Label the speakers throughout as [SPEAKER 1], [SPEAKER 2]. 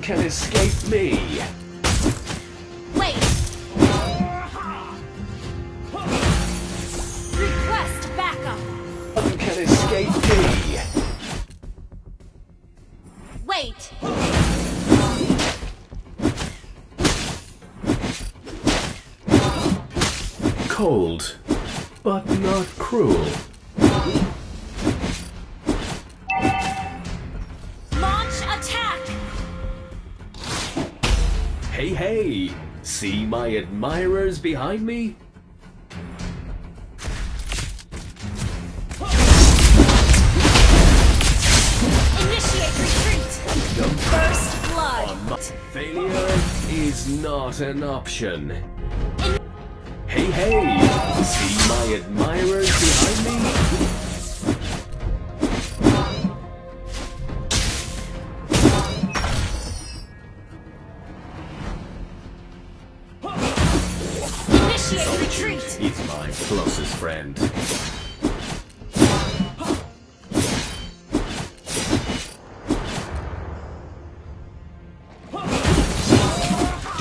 [SPEAKER 1] can escape me.
[SPEAKER 2] Wait! Request backup!
[SPEAKER 1] One can escape me.
[SPEAKER 2] Wait!
[SPEAKER 1] Cold, but not cruel. See my admirers behind me?
[SPEAKER 2] Initiate retreat!
[SPEAKER 1] No
[SPEAKER 2] First blood!
[SPEAKER 1] failure is not an option. Hey, hey! See my admirers behind me?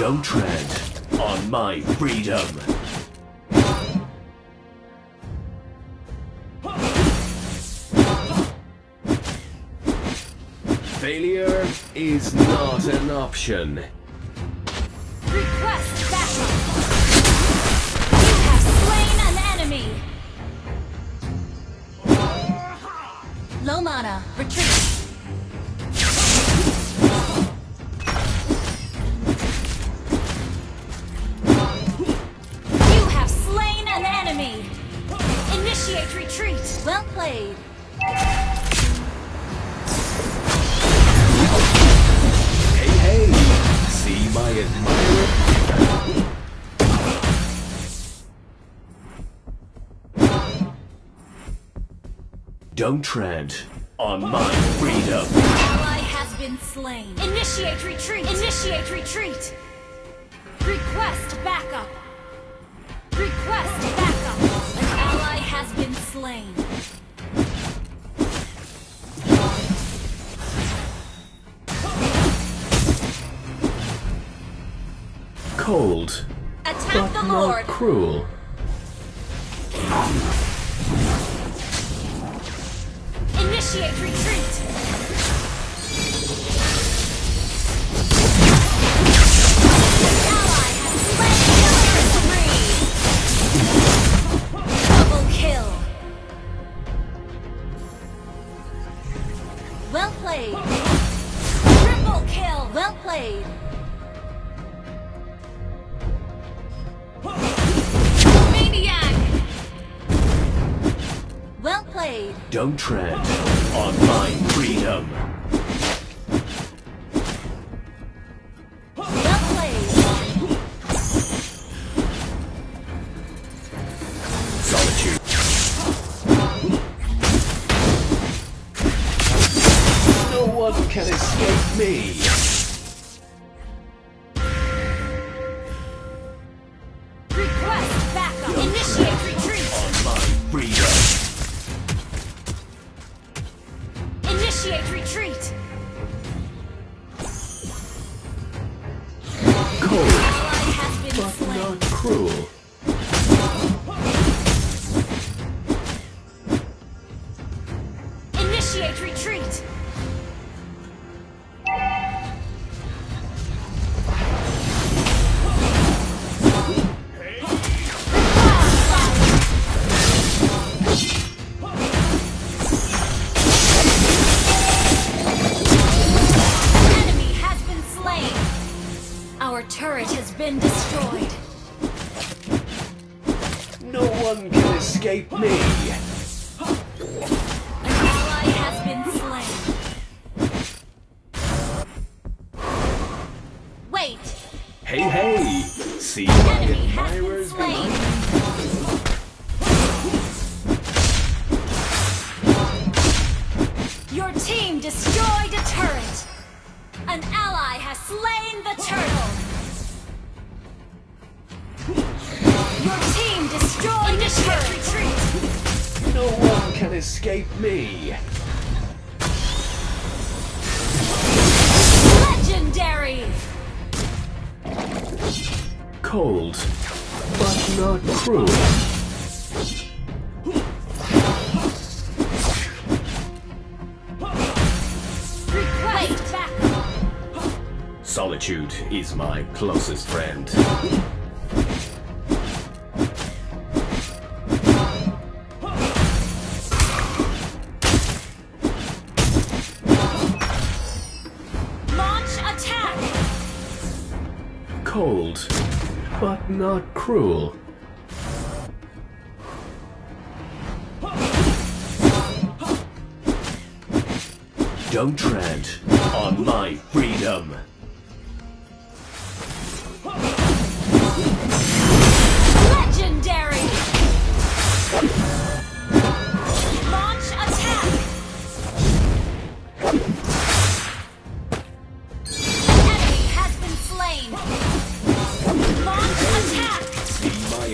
[SPEAKER 1] Don't tread on my freedom. Failure is not an option.
[SPEAKER 2] Request backup! You have slain an enemy! Low mana, retreat! Well played!
[SPEAKER 1] Hey, hey! See my admirer? Don't tread on my freedom.
[SPEAKER 2] Ally has been slain. Initiate retreat! Initiate retreat! Request backup! Request backup! An ally has been slain.
[SPEAKER 1] Cold,
[SPEAKER 2] Attack
[SPEAKER 1] but
[SPEAKER 2] the
[SPEAKER 1] not
[SPEAKER 2] Lord!
[SPEAKER 1] cruel.
[SPEAKER 2] Initiate retreat! Played!
[SPEAKER 1] Don't tread on my freedom.
[SPEAKER 2] Well played!
[SPEAKER 1] Solitude. No one can escape me.
[SPEAKER 2] Slain.
[SPEAKER 1] Escape me.
[SPEAKER 2] An ally has been slain. Wait!
[SPEAKER 1] Hey, hey! See my
[SPEAKER 2] Enemy has been
[SPEAKER 1] admirers behind?
[SPEAKER 2] Your team destroyed a turret. An ally has slain the turtle. Destroy Initiate retreat!
[SPEAKER 1] No one can escape me!
[SPEAKER 2] Legendary!
[SPEAKER 1] Cold, but not cruel. Solitude is my closest friend. But not cruel. Don't tread on my freedom.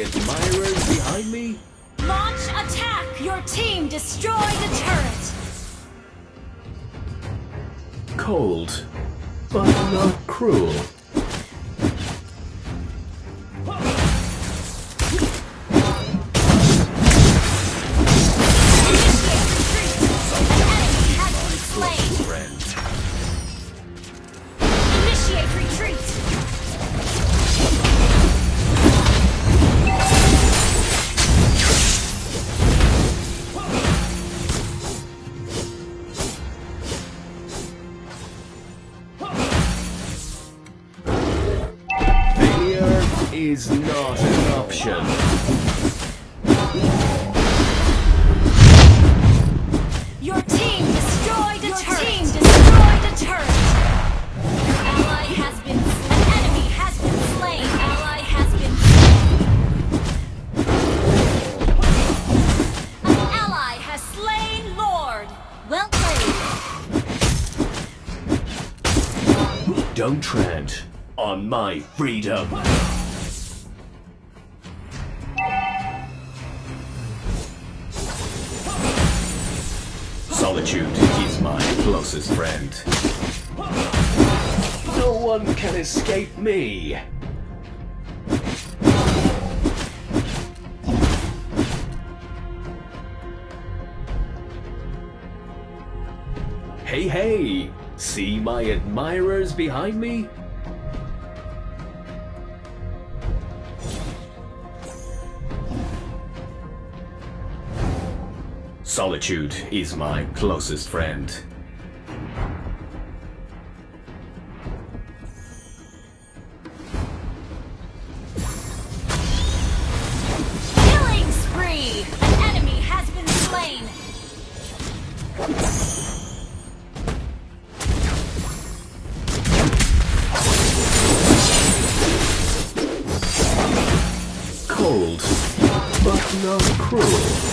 [SPEAKER 1] Admirers behind me?
[SPEAKER 2] Launch attack. Your team destroy the turret.
[SPEAKER 1] Cold, but not cruel. Is not an option.
[SPEAKER 2] Your team destroyed a turret. team destroyed a turret. Ally has been An enemy has been slain. Ally has been slain. An ally has slain Lord. Well played.
[SPEAKER 1] Don't tread on my freedom. Solitude is my closest friend. No one can escape me. Hey, hey! See my admirers behind me? Solitude is my closest friend.
[SPEAKER 2] Killing spree! An enemy has been slain!
[SPEAKER 1] Cold, but not cruel.